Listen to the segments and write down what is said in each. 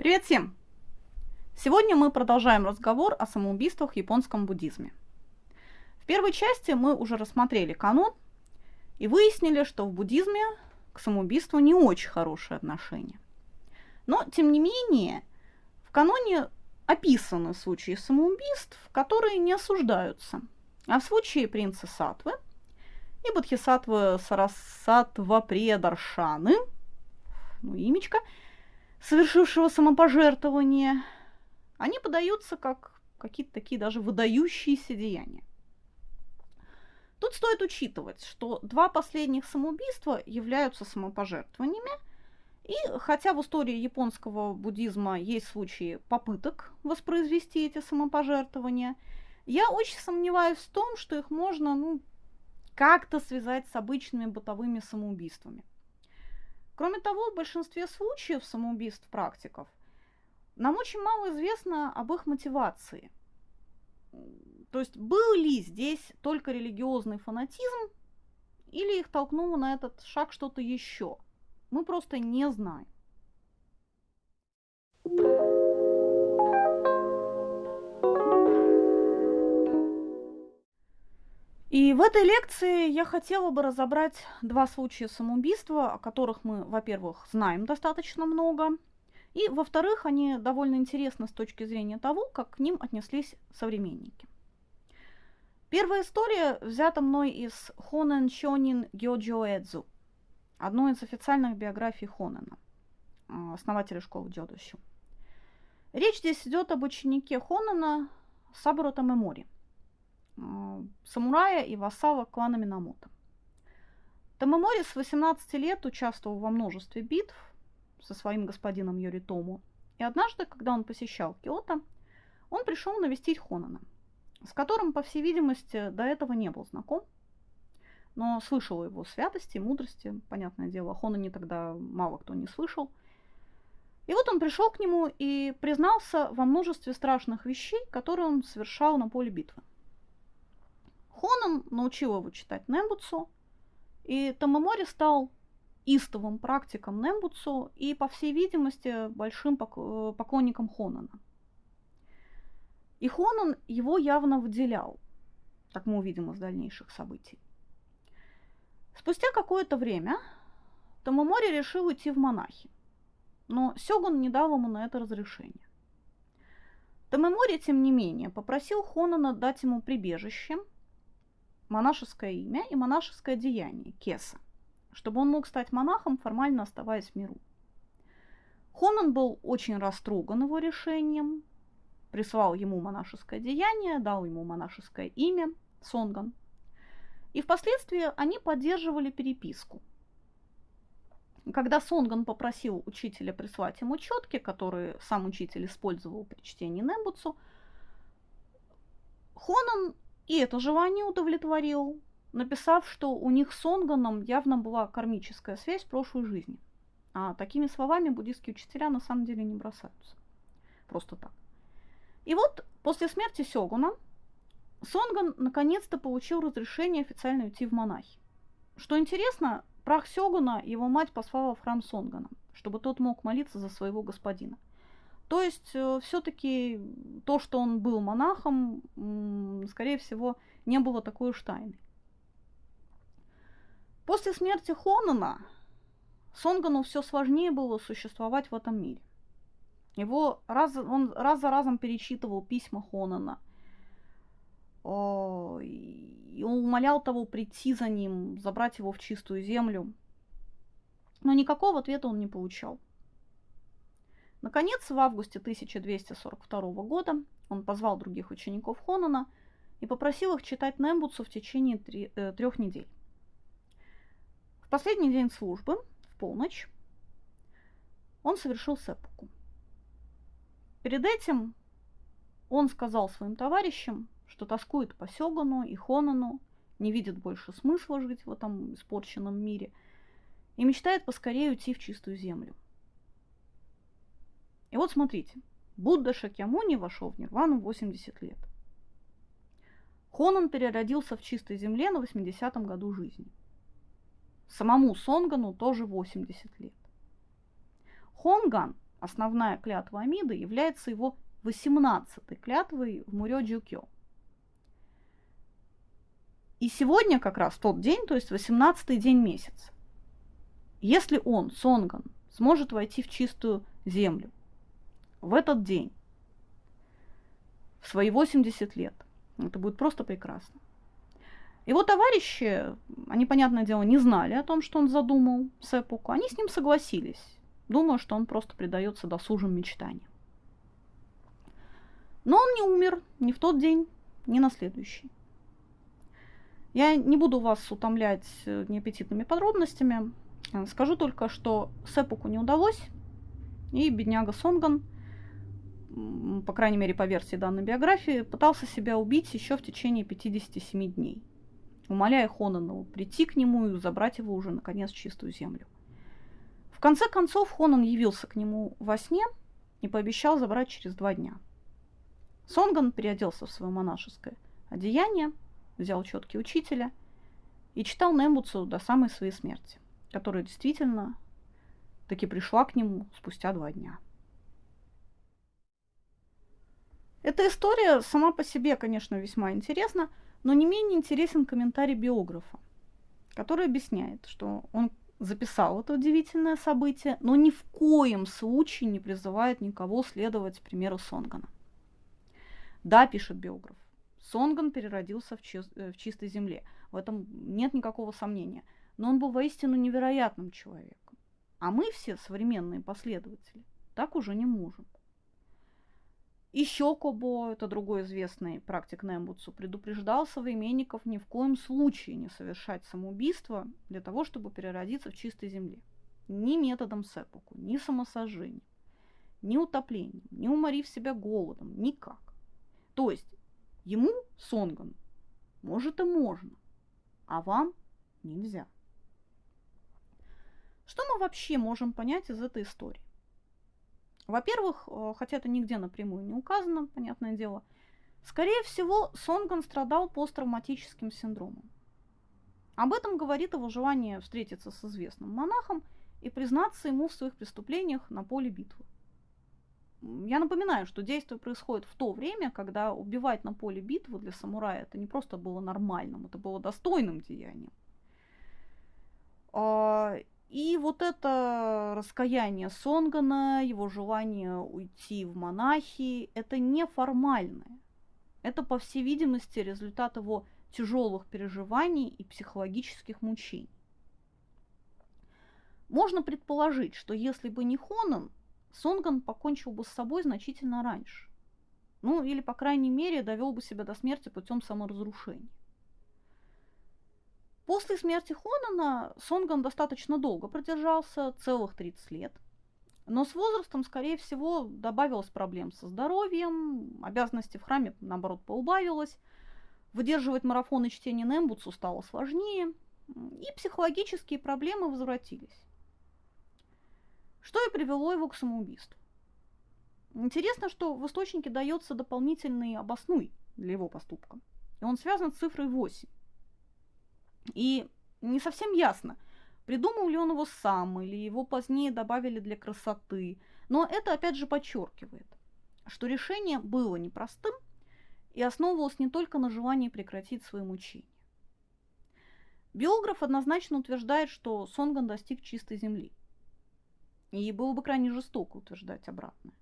Привет всем! Сегодня мы продолжаем разговор о самоубийствах в японском буддизме. В первой части мы уже рассмотрели канон и выяснили, что в буддизме к самоубийству не очень хорошее отношение. Но, тем не менее, в каноне описаны случаи самоубийств, которые не осуждаются. А в случае принца Сатвы и Бодхисаттвы Сарасатва Предаршаны, ну, имечко – совершившего самопожертвование, они подаются как какие-то такие даже выдающиеся деяния. Тут стоит учитывать, что два последних самоубийства являются самопожертвованиями, и хотя в истории японского буддизма есть случаи попыток воспроизвести эти самопожертвования, я очень сомневаюсь в том, что их можно ну, как-то связать с обычными бытовыми самоубийствами. Кроме того, в большинстве случаев самоубийств практиков нам очень мало известно об их мотивации. То есть был ли здесь только религиозный фанатизм, или их толкнуло на этот шаг что-то еще. Мы просто не знаем. И в этой лекции я хотела бы разобрать два случая самоубийства, о которых мы, во-первых, знаем достаточно много, и, во-вторых, они довольно интересны с точки зрения того, как к ним отнеслись современники. Первая история взята мной из Хонен Чонин Гёджо Эдзу, одной из официальных биографий Хонена, а, основателя школы Дзёдощу. Речь здесь идет об ученике Хонена Сабуро Тамемори – Э, самурая и вассала клана Минамото. Тамамори с 18 лет участвовал во множестве битв со своим господином Йоритому. И однажды, когда он посещал Киото, он пришел навестить Хонана, с которым, по всей видимости, до этого не был знаком, но слышал о его святости мудрости. Понятное дело, о Хонане тогда мало кто не слышал. И вот он пришел к нему и признался во множестве страшных вещей, которые он совершал на поле битвы. Хонан научил его читать Нембуцу, и Тамамори стал истовым практиком Нембуцу и, по всей видимости, большим э, поклонником Хонана. И Хонан его явно выделял, как мы увидим из дальнейших событий. Спустя какое-то время Тамамори решил уйти в монахи, но Сёгун не дал ему на это разрешение. Тамамори, тем не менее, попросил Хонана дать ему прибежище – монашеское имя и монашеское деяние, кеса, чтобы он мог стать монахом, формально оставаясь в миру. Хонан был очень растроган его решением, прислал ему монашеское деяние, дал ему монашеское имя, Сонган. И впоследствии они поддерживали переписку. Когда Сонган попросил учителя прислать ему четки, которые сам учитель использовал при чтении Нембуцу, Хонан и это желание удовлетворил, написав, что у них с Онганом явно была кармическая связь прошлой жизни. А такими словами буддийские учителя на самом деле не бросаются. Просто так. И вот после смерти Сёгуна Сонган наконец-то получил разрешение официально уйти в монахи. Что интересно, прах Сёгуна его мать послала в храм Сонгана, чтобы тот мог молиться за своего господина – то есть э, все-таки то, что он был монахом, скорее всего, не было такой уж тайной. После смерти Хонана Сонгану все сложнее было существовать в этом мире. Его раз, он раз за разом перечитывал письма Хонана. И он умолял того прийти за ним, забрать его в чистую землю. Но никакого ответа он не получал. Наконец, в августе 1242 года он позвал других учеников Хонана и попросил их читать Нембуцу в течение три, э, трех недель. В последний день службы, в полночь, он совершил сеппуку. Перед этим он сказал своим товарищам, что тоскует по Сёгану и Хонану, не видит больше смысла жить в этом испорченном мире и мечтает поскорее уйти в чистую землю – и вот смотрите, Будда Шакьямуни вошел в нирвану в 80 лет. Хонан переродился в чистой земле на 80-м году жизни. Самому Сонгану тоже 80 лет. Хонган основная клятва Амиды является его 18-й клятвой в Мурё-Джукё. И сегодня как раз тот день, то есть 18-й день месяца. Если он, Сонган, сможет войти в чистую землю в этот день, в свои 80 лет, это будет просто прекрасно. Его товарищи, они, понятное дело, не знали о том, что он задумал Сепуку. Они с ним согласились, думая, что он просто предается досужим мечтаниям. Но он не умер ни в тот день, ни на следующий. Я не буду вас утомлять э, неаппетитными подробностями. Скажу только, что Сепуку не удалось, и бедняга Сонган, по крайней мере по версии данной биографии, пытался себя убить еще в течение 57 дней, умоляя Хонана прийти к нему и забрать его уже наконец в чистую землю. В конце концов Хонан явился к нему во сне и пообещал забрать через два дня. Сонган переоделся в свое монашеское одеяние, взял четки учителя и читал Нембуцу до самой своей смерти, которая действительно таки пришла к нему спустя два дня. Эта история сама по себе, конечно, весьма интересна, но не менее интересен комментарий биографа, который объясняет, что он записал это удивительное событие, но ни в коем случае не призывает никого следовать примеру Сонгана. Да, пишет биограф, Сонган переродился в, чи- э, в чистой земле. В этом нет никакого сомнения. Но он был воистину невероятным человеком. А мы все, современные последователи, так уже не можем. Еще Кобо, это другой известный практик Нембутсу, предупреждал современников ни в коем случае не совершать самоубийство для того, чтобы переродиться в чистой земле. Ни методом сепуку, ни самосожжением, ни утоплением, ни уморив себя голодом, никак. То есть Ему, Сонган, может и можно, а вам нельзя. Что мы вообще можем понять из этой истории? Во-первых, э, хотя это нигде напрямую не указано, понятное дело, скорее всего, Сонган страдал посттравматическим синдромом. Об этом говорит его желание встретиться с известным монахом и признаться ему в своих преступлениях на поле битвы. Я напоминаю, что действие происходит в то время, когда убивать на поле битвы для самурая это не просто было нормальным, это было достойным деянием. И вот это раскаяние Сонгана, его желание уйти в монахи, это неформальное. Это, по всей видимости, результат его тяжелых переживаний и психологических мучений. Можно предположить, что если бы не Хонан, Сонган покончил бы с собой значительно раньше. Ну, или, по крайней мере, довел бы себя до смерти путем саморазрушения. После смерти Хонана Сонган достаточно долго продержался, целых 30 лет. Но с возрастом, скорее всего, добавилось проблем со здоровьем, обязанности в храме, наоборот, поубавилось, выдерживать марафоны чтения Нембуцу стало сложнее, и психологические проблемы возвратились что и привело его к самоубийству. Интересно, что в источнике дается дополнительный обоснуй для его поступка. И он связан с цифрой 8. И не совсем ясно, придумал ли он его сам или его позднее добавили для красоты. Но это опять же подчеркивает, что решение было непростым и основывалось не только на желании прекратить свои мучения. Биограф однозначно утверждает, что Сонган достиг чистой земли. И было бы крайне жестоко утверждать обратное.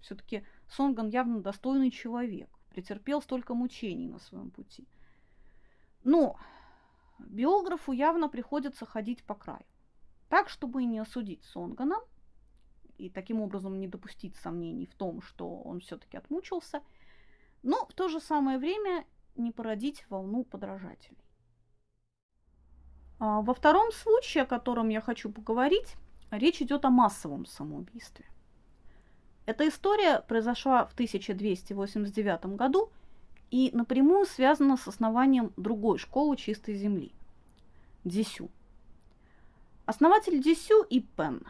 Все-таки Сонган явно достойный человек, претерпел столько мучений на своем пути. Но биографу явно приходится ходить по краю. Так, чтобы не осудить Сонгана, и таким образом не допустить сомнений в том, что он все-таки отмучился, но в то же самое время не породить волну подражателей. А во втором случае, о котором я хочу поговорить, Речь идет о массовом самоубийстве. Эта история произошла в 1289 году и напрямую связана с основанием другой школы чистой земли – Дисю. Основатель Дисю и Пен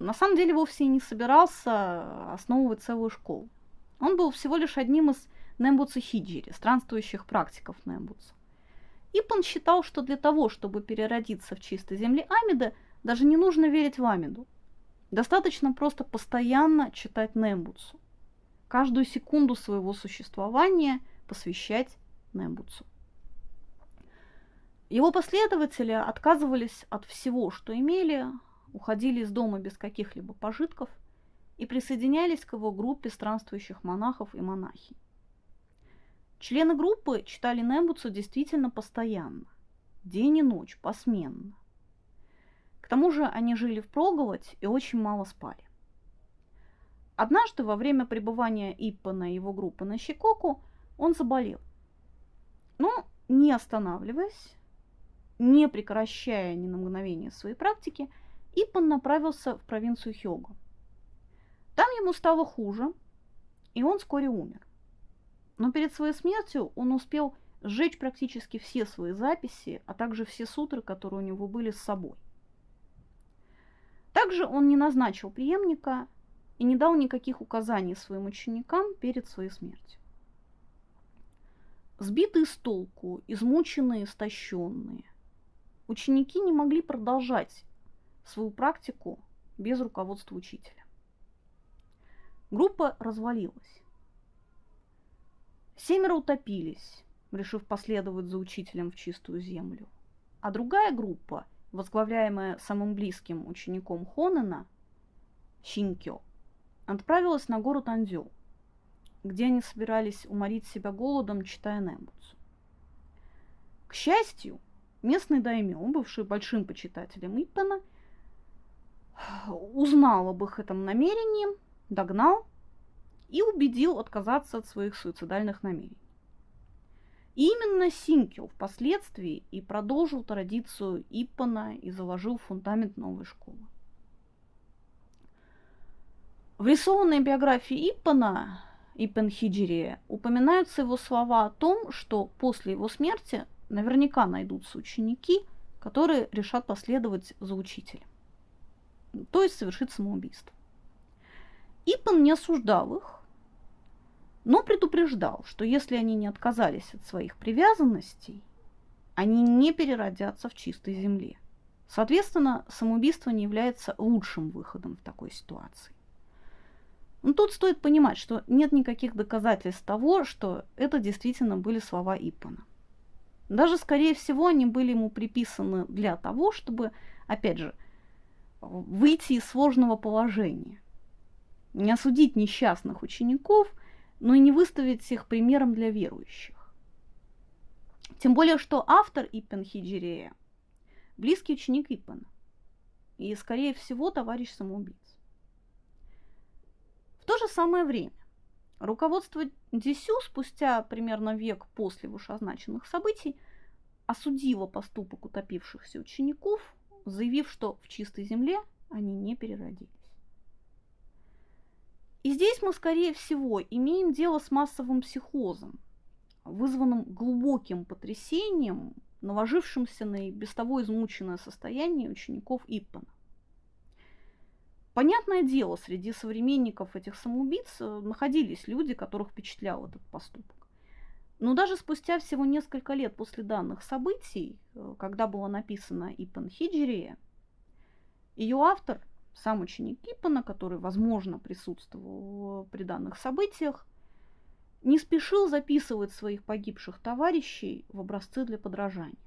на самом деле вовсе не собирался основывать целую школу. Он был всего лишь одним из Нембуца Хиджири, странствующих практиков Нембуца. Ипан считал, что для того, чтобы переродиться в чистой земле Амида, даже не нужно верить в Амиду. Достаточно просто постоянно читать Нембуцу. Каждую секунду своего существования посвящать Нембуцу. Его последователи отказывались от всего, что имели, уходили из дома без каких-либо пожитков и присоединялись к его группе странствующих монахов и монахинь. Члены группы читали Нембуцу действительно постоянно, день и ночь, посменно. К тому же они жили в проголодь и очень мало спали. Однажды во время пребывания Иппана и его группы на Щекоку он заболел. Но, не останавливаясь, не прекращая ни на мгновение своей практики, Иппан направился в провинцию Хёгу. Там ему стало хуже, и он вскоре умер. Но перед своей смертью он успел сжечь практически все свои записи, а также все сутры, которые у него были с собой. Также он не назначил преемника и не дал никаких указаний своим ученикам перед своей смертью. Сбитые с толку, измученные, истощенные, ученики не могли продолжать свою практику без руководства учителя. Группа развалилась. Семеро утопились, решив последовать за учителем в чистую землю. А другая группа, возглавляемая самым близким учеником Хонена, Шинкё, отправилась на гору Тандзё, где они собирались уморить себя голодом, читая Нембуцу. К счастью, местный даймё, бывший большим почитателем Иппена, узнал об их этом намерении, догнал и убедил отказаться от своих суицидальных намерений. И именно Синкел впоследствии и продолжил традицию Иппана и заложил фундамент новой школы. В рисованной биографии Иппана, Иппен Хиджирия, упоминаются его слова о том, что после его смерти наверняка найдутся ученики, которые решат последовать за учителем, то есть совершить самоубийство. Иппен не осуждал их, но предупреждал, что если они не отказались от своих привязанностей, они не переродятся в чистой земле. Соответственно, самоубийство не является лучшим выходом в такой ситуации. Но тут стоит понимать, что нет никаких доказательств того, что это действительно были слова Иппана. Даже, скорее всего, они были ему приписаны для того, чтобы, опять же, выйти из сложного положения. Не осудить несчастных учеников – но и не выставить их примером для верующих. Тем более, что автор Иппен Хиджирея – близкий ученик Иппена и, скорее всего, товарищ самоубийц. В то же самое время руководство Дисю спустя примерно век после вышеозначенных событий осудило поступок утопившихся учеников, заявив, что в чистой земле они не переродились. И здесь мы, скорее всего, имеем дело с массовым психозом, вызванным глубоким потрясением, наложившимся на без того измученное состояние учеников Иппана. Понятное дело, среди современников этих самоубийц э, находились люди, которых впечатлял этот поступок. Но даже спустя всего несколько лет после данных событий, э, когда была написана Иппан Хиджирия, ее автор – сам ученик Кипана, который, возможно, присутствовал при данных событиях, не спешил записывать своих погибших товарищей в образцы для подражания.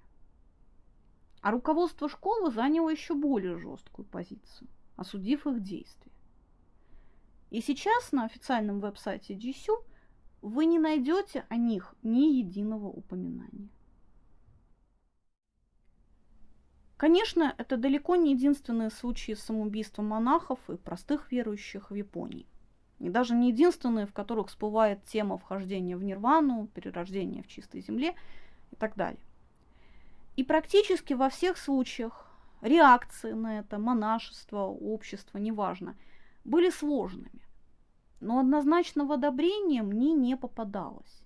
А руководство школы заняло еще более жесткую позицию, осудив их действия. И сейчас на официальном веб-сайте GSU вы не найдете о них ни единого упоминания. Конечно, это далеко не единственные случаи самоубийства монахов и простых верующих в Японии. И даже не единственные, в которых всплывает тема вхождения в нирвану, перерождения в чистой земле и так далее. И практически во всех случаях реакции на это, монашество, общество, неважно, были сложными. Но однозначного одобрения мне не попадалось.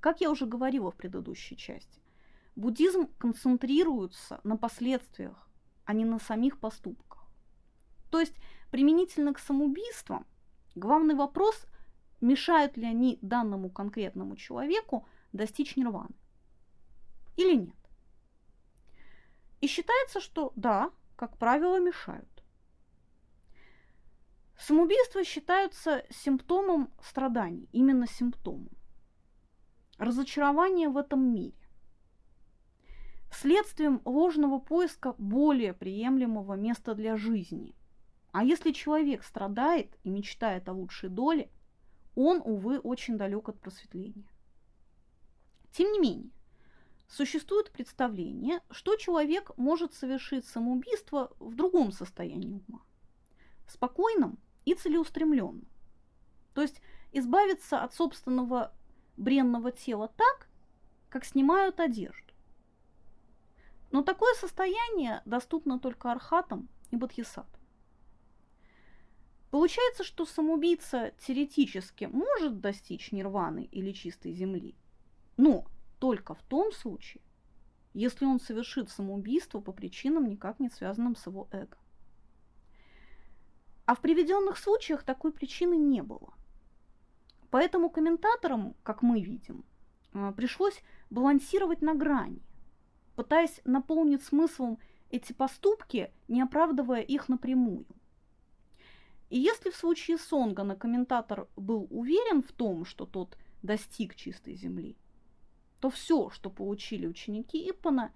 Как я уже говорила в предыдущей части, Буддизм концентрируется на последствиях, а не на самих поступках. То есть применительно к самоубийствам главный вопрос, мешают ли они данному конкретному человеку достичь нирваны или нет. И считается, что да, как правило, мешают. Самоубийства считаются симптомом страданий, именно симптомом. Разочарование в этом мире. Следствием ложного поиска более приемлемого места для жизни. А если человек страдает и мечтает о лучшей доле, он, увы, очень далек от просветления. Тем не менее, существует представление, что человек может совершить самоубийство в другом состоянии ума. Спокойном и целеустремленным. То есть избавиться от собственного бренного тела так, как снимают одежду. Но такое состояние доступно только архатам и бодхисаттвам. Получается, что самоубийца теоретически может достичь нирваны или чистой земли, но только в том случае, если он совершит самоубийство по причинам, никак не связанным с его эго. А в приведенных случаях такой причины не было. Поэтому комментаторам, как мы видим, а, пришлось балансировать на грани, пытаясь наполнить смыслом эти поступки, не оправдывая их напрямую. И если в случае Сонгана комментатор был уверен в том, что тот достиг чистой земли, то все, что получили ученики Иппана,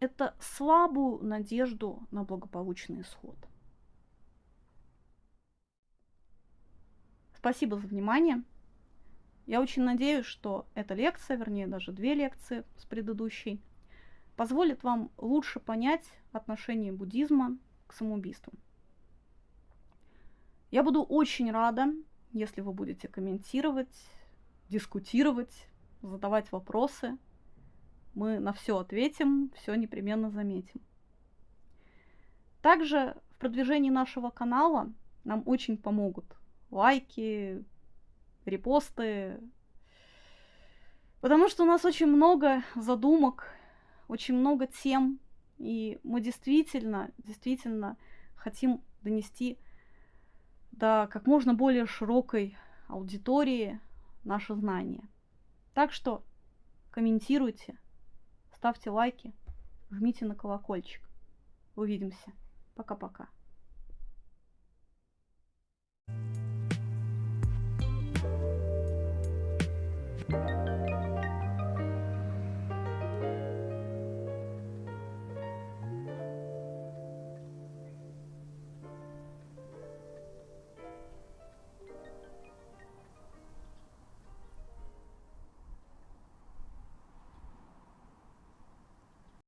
это слабую надежду на благополучный исход. Спасибо за внимание. Я очень надеюсь, что эта лекция, вернее даже две лекции с предыдущей, позволит вам лучше понять отношение буддизма к самоубийству. Я буду очень рада, если вы будете комментировать, дискутировать, задавать вопросы. Мы на все ответим, все непременно заметим. Также в продвижении нашего канала нам очень помогут лайки, репосты. Потому что у нас очень много задумок, очень много тем, и мы действительно, действительно хотим донести до как можно более широкой аудитории наше знание. Так что комментируйте, ставьте лайки, жмите на колокольчик. Увидимся. Пока-пока.